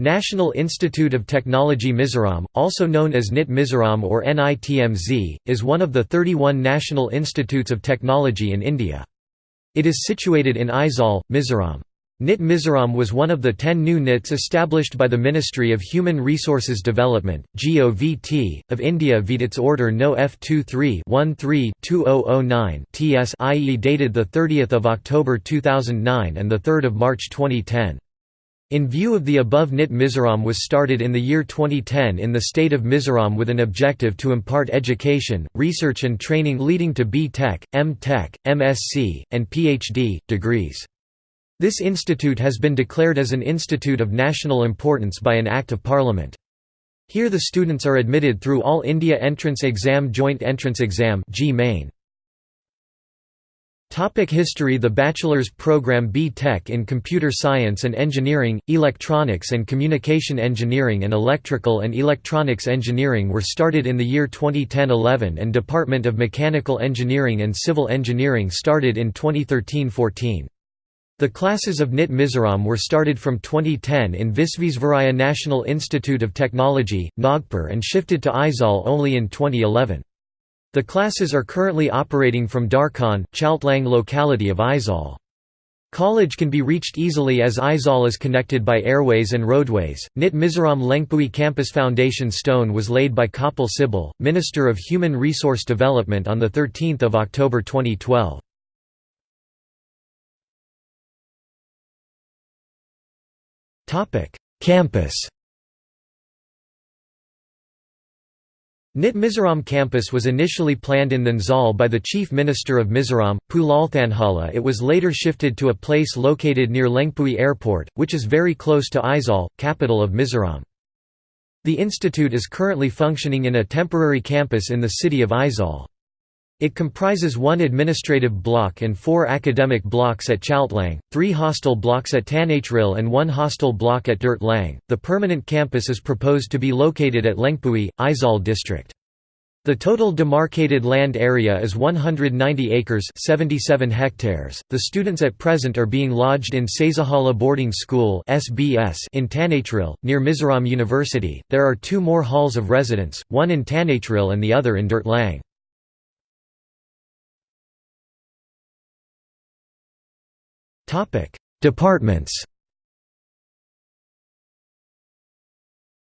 National Institute of Technology Mizoram, also known as NIT Mizoram or NITMZ, is one of the 31 national institutes of technology in India. It is situated in Aizawl, Mizoram. NIT Mizoram was one of the ten new NITs established by the Ministry of Human Resources Development (GOVT) of India via its Order No. F23-13-2009 TS i.e. dated 30 October 2009 and 3 March 2010. In view of the above NIT Mizoram was started in the year 2010 in the state of Mizoram with an objective to impart education, research and training leading to B.Tech, M.Tech, MSc, and Ph.D. degrees. This institute has been declared as an institute of national importance by an Act of Parliament. Here the students are admitted through All India Entrance Exam Joint Entrance Exam (JEE-Main). Topic history The bachelor's program B.Tech in Computer Science and Engineering, Electronics and Communication Engineering and Electrical and Electronics Engineering were started in the year 2010–11 and Department of Mechanical Engineering and Civil Engineering started in 2013–14. The classes of NIT Mizoram were started from 2010 in Visvesvaraya National Institute of Technology, Nagpur and shifted to Aizawl only in 2011. The classes are currently operating from Darkhan, Chaltlang locality of Aizawl. College can be reached easily as Aizawl is connected by airways and roadways. NIT Mizoram Lengpui Campus Foundation stone was laid by Kapil Sibal, Minister of Human Resource Development on 13 October 2012. Campus NIT Mizoram campus was initially planned in Nansal by the Chief Minister of Mizoram, Pu Lalthanhawla it was later shifted to a place located near Lengpui Airport, which is very close to Aizawl, capital of Mizoram. The institute is currently functioning in a temporary campus in the city of Aizawl. It comprises one administrative block and four academic blocks at Chaltlang, three hostel blocks at Tanhril, and one hostel block at Durtlang. The permanent campus is proposed to be located at Lengpui, Aizawl district. The total demarcated land area is 190 acres 77 hectares. The students at present are being lodged in Saizahala Boarding School (SBS) in Tanhril, near Mizoram University. There are two more halls of residence, one in Tanhril and the other in Durtlang. Departments.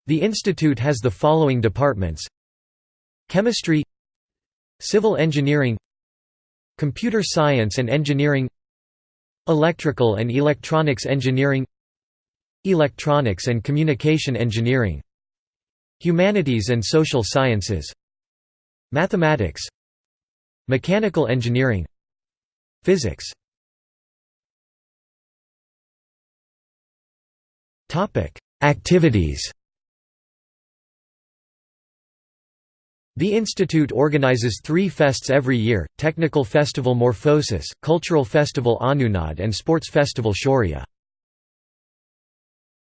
The institute has the following departments. Chemistry Civil Engineering Computer Science and Engineering Electrical and Electronics Engineering Electronics and Communication Engineering Humanities and Social Sciences Mathematics Mechanical Engineering Physics Activities The institute organizes three fests every year, Technical Festival Morphosis, Cultural Festival Anunad and Sports Festival Shaurya.